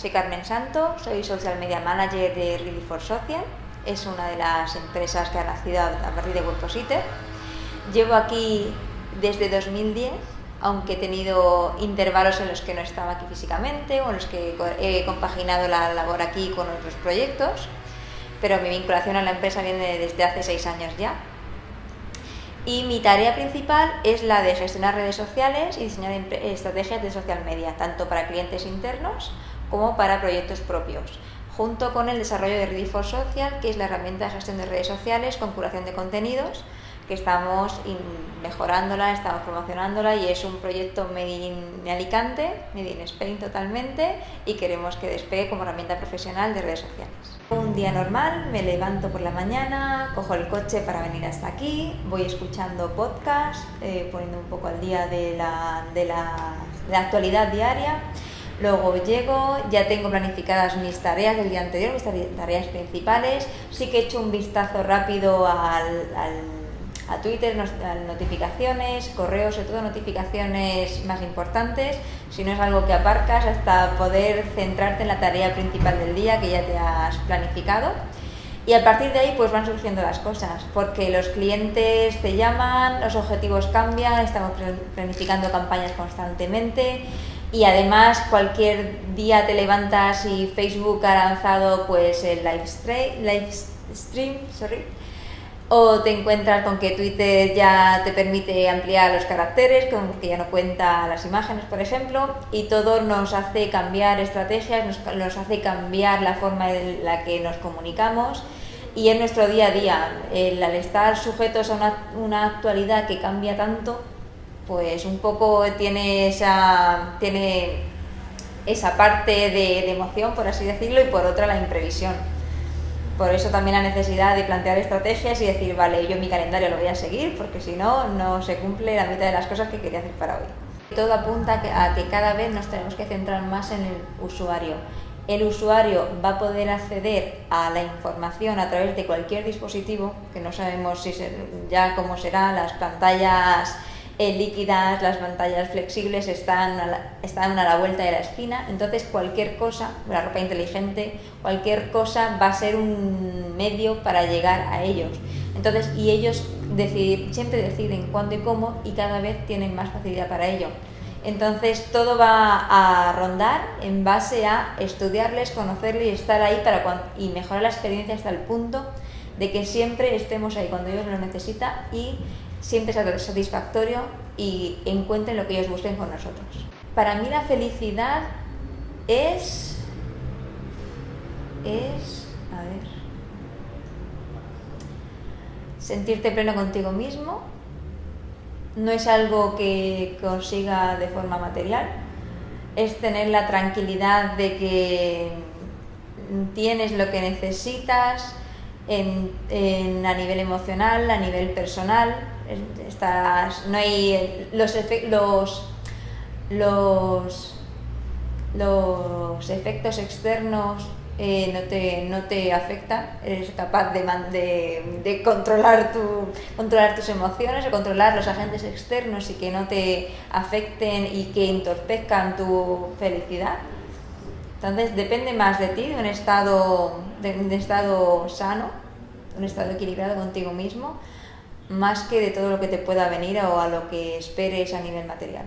soy Carmen Santo, soy Social Media Manager de Ready for Social. Es una de las empresas que ha nacido a partir de Webpositor. Llevo aquí desde 2010, aunque he tenido intervalos en los que no estaba aquí físicamente o en los que he compaginado la labor aquí con otros proyectos, pero mi vinculación a la empresa viene desde hace seis años ya. Y mi tarea principal es la de gestionar redes sociales y diseñar estrategias de social media, tanto para clientes internos como para proyectos propios, junto con el desarrollo de Ready for Social, que es la herramienta de gestión de redes sociales con curación de contenidos, que estamos mejorándola, estamos promocionándola y es un proyecto made in Alicante, made in Spain totalmente y queremos que despegue como herramienta profesional de redes sociales. Un día normal, me levanto por la mañana, cojo el coche para venir hasta aquí, voy escuchando podcast, eh, poniendo un poco al día de la, de la, actualidad diaria. Luego llego, ya tengo planificadas mis tareas del día anterior, mis tareas principales. Sí que he hecho un vistazo rápido al a Twitter, notificaciones, correos, sobre todo notificaciones más importantes, si no es algo que aparcas hasta poder centrarte en la tarea principal del día que ya te has planificado. Y a partir de ahí pues van surgiendo las cosas, porque los clientes te llaman, los objetivos cambian, estamos planificando campañas constantemente y además cualquier día te levantas y Facebook ha lanzado pues el live live stream o te encuentras con que Twitter ya te permite ampliar los caracteres, con que ya no cuenta las imágenes, por ejemplo, y todo nos hace cambiar estrategias, nos, hace cambiar la forma en la que nos comunicamos y en nuestro día a día, al estar sujetos a una, actualidad que cambia tanto, pues un poco tiene esa, tiene esa parte de emoción, por así decirlo, y por otra la imprevisión. Por eso también la necesidad de plantear estrategias y decir, vale, yo mi calendario lo voy a seguir porque si no, no se cumple la mitad de las cosas que quería hacer para hoy. Todo apunta a que cada vez nos tenemos que centrar más en el usuario. El usuario va a poder acceder a la información a través de cualquier dispositivo, que no sabemos si ya cómo será, las pantallas eh, líquidas, las pantallas flexibles están a, la, están a la vuelta de la esquina, entonces cualquier cosa, la ropa inteligente, cualquier cosa va a ser un medio para llegar a ellos. Entonces, y ellos siempre deciden cuándo y cómo y cada vez tienen más facilidad para ello. Entonces todo va a rondar en base a estudiarles, conocerles y estar ahí para y mejorar la experiencia hasta el punto de que siempre estemos ahí cuando ellos lo necesitan y siempre satisfactorio y encuentren lo que ellos busquen con nosotros. Para mí la felicidad es... es... a ver... sentirte pleno contigo mismo, no es algo que consiga de forma material, es tener la tranquilidad de que tienes lo que necesitas en, a nivel emocional, a nivel personal, Estás, no hay los, los, los, efectos externos eh, no, te, no te afectan, eres capaz de, de, de, controlar, tu, controlar tus emociones o controlar los agentes externos y que no te afecten y que entorpezcan tu felicidad. Entonces depende más de ti, de un estado, de estado sano, un estado equilibrado contigo mismo, más que de todo lo que te pueda venir o a lo que esperes a nivel material.